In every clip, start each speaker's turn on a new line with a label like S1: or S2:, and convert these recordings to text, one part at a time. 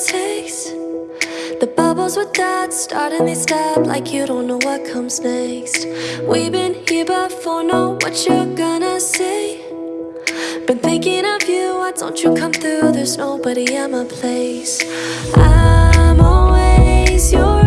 S1: taste. The bubbles with that starting they stop like you don't know what comes next. We've been here before, know what you're gonna say. Been thinking of you, why don't you come through? There's nobody at my place. I'm always your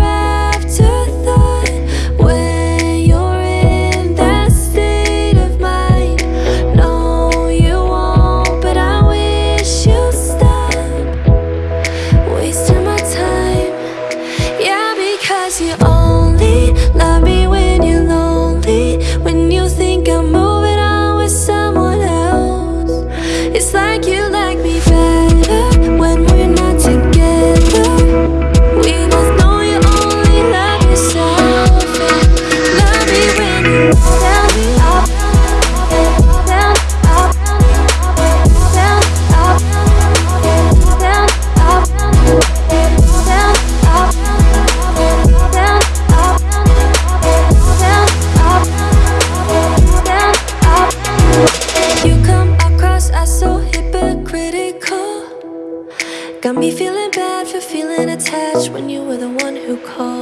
S1: because you only love me when you're lonely. When you think I'm moving on with someone else. It's like you Got me feeling bad for feeling attached when you were the one who called.